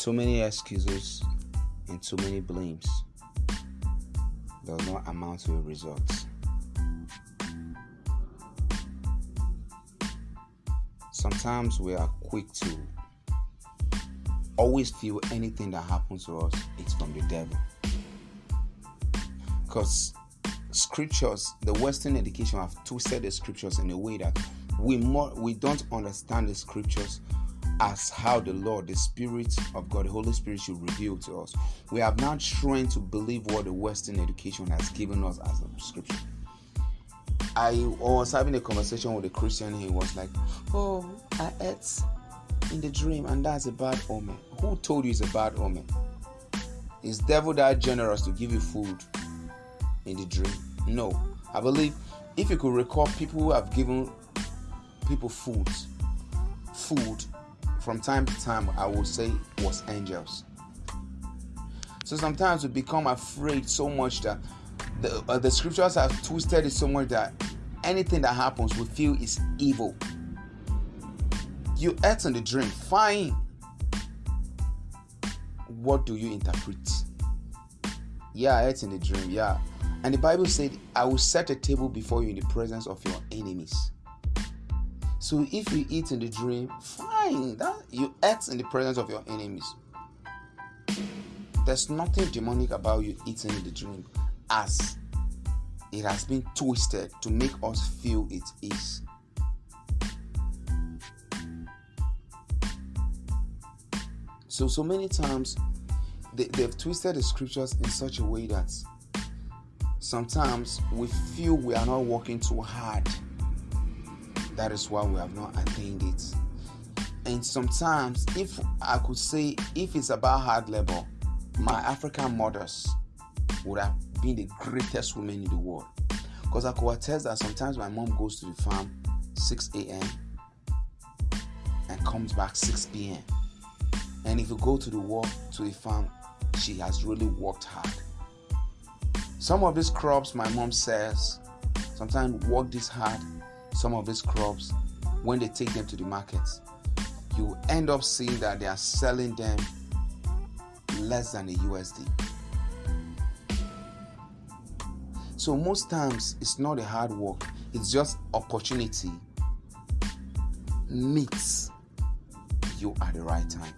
Too many excuses and too many blames does not amount to a result. Sometimes we are quick to always feel anything that happens to us it's from the devil. Because scriptures, the Western education have twisted the scriptures in a way that we more we don't understand the scriptures as how the Lord, the Spirit of God, the Holy Spirit should reveal to us. We have now trained to believe what the Western education has given us as a scripture. I was having a conversation with a Christian. He was like, "Oh, I ate in the dream, and that's a bad omen." Who told you it's a bad omen? Is devil that generous to give you food in the dream? No. I believe if you could recall people who have given people food, food from time to time, I would say was angels. So sometimes we become afraid so much that the, uh, the scriptures have twisted it so much that anything that happens we feel is evil. You ate in the dream, fine. What do you interpret? Yeah, I ate in the dream, yeah. And the Bible said, I will set a table before you in the presence of your enemies. So if you eat in the dream, fine. That you act in the presence of your enemies. There's nothing demonic about you eating in the dream, as it has been twisted to make us feel it is. So so many times they, they've twisted the scriptures in such a way that sometimes we feel we are not working too hard that is why we have not attained it. And sometimes, if I could say, if it's about hard labor, my African mothers would have been the greatest women in the world. Because I could attest that sometimes my mom goes to the farm 6 a.m. and comes back 6 p.m. And if you go to the work to the farm, she has really worked hard. Some of these crops, my mom says, sometimes work this hard some of these crops when they take them to the markets you end up seeing that they are selling them less than a USD. So most times it's not a hard work, it's just opportunity meets you at the right time.